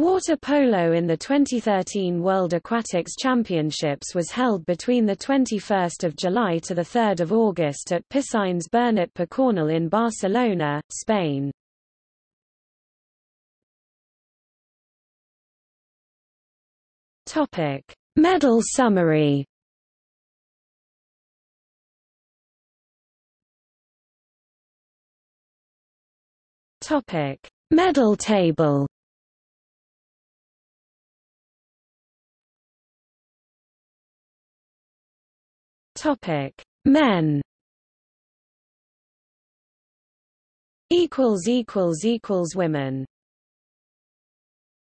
Water polo in the 2013 World Aquatics Championships was held between 21 July to 3 August at Piscines Bernat Picornell in Barcelona, Spain. Medal summary. Medal table Topic: Men. Equals equals equals women.